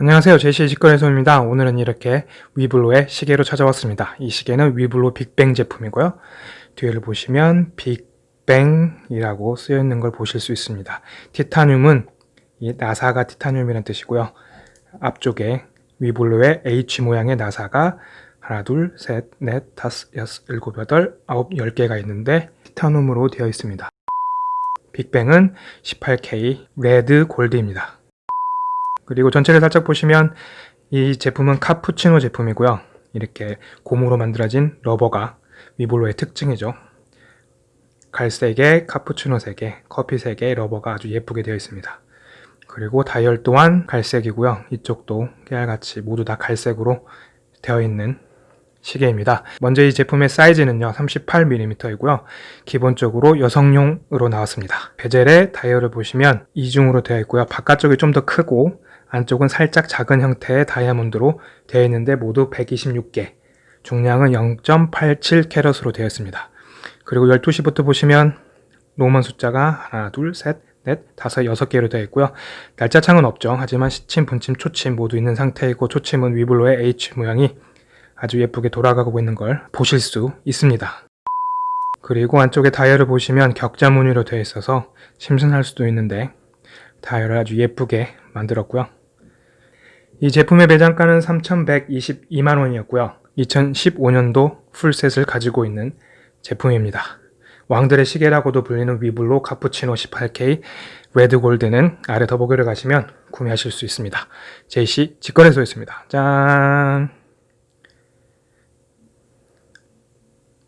안녕하세요. 제시의 직거래소입니다. 오늘은 이렇게 위블로의 시계로 찾아왔습니다. 이 시계는 위블로 빅뱅 제품이고요. 뒤를 보시면 빅뱅이라고 쓰여 있는 걸 보실 수 있습니다. 티타늄은 이 나사가 티타늄이라는 뜻이고요. 앞쪽에 위블로의 H 모양의 나사가 하나, 둘, 셋, 넷, 다섯, 여섯, 일곱, 여덟, 아홉, 열 개가 있는데 티타늄으로 되어 있습니다. 빅뱅은 18K red gold입니다. 그리고 전체를 살짝 보시면 이 제품은 카푸치노 제품이고요. 이렇게 고무로 만들어진 rubber가 위블로의 특징이죠. 갈색에 카푸치노 색에 커피 색에 rubber가 아주 예쁘게 되어 있습니다. 그리고 다이얼 또한 갈색이고요. 이쪽도 깨알같이 모두 다 갈색으로 되어 있는 시계입니다. 먼저 이 제품의 사이즈는요 38mm이고요 기본적으로 여성용으로 나왔습니다 베젤의 다이얼을 보시면 이중으로 되어 있고요 바깥쪽이 좀 더 크고 안쪽은 살짝 작은 형태의 다이아몬드로 되어 있는데 모두 126개 중량은 0.87캐럿으로 되어 있습니다 그리고 12시부터 보시면 로만 숫자가 하나 둘 셋 넷, 다섯, 여섯 개로 되어 있고요. 날짜 창은 없죠. 하지만 시침, 분침, 초침 모두 있는 상태이고 초침은 위블로의 H 모양이 아주 예쁘게 돌아가고 있는 걸 보실 수 있습니다. 그리고 안쪽에 다이얼을 보시면 격자 무늬로 되어 있어서 심슨할 수도 있는데 다이얼을 아주 예쁘게 만들었고요. 이 제품의 매장가는 3,122만원이었고요. 2015년도 풀셋을 가지고 있는 제품입니다. 왕들의 시계라고도 불리는 위블로 카푸치노 18K 레드골드는 아래 더보기를 가시면 구매하실 수 있습니다. 제이씨 직거래소였습니다. 짠!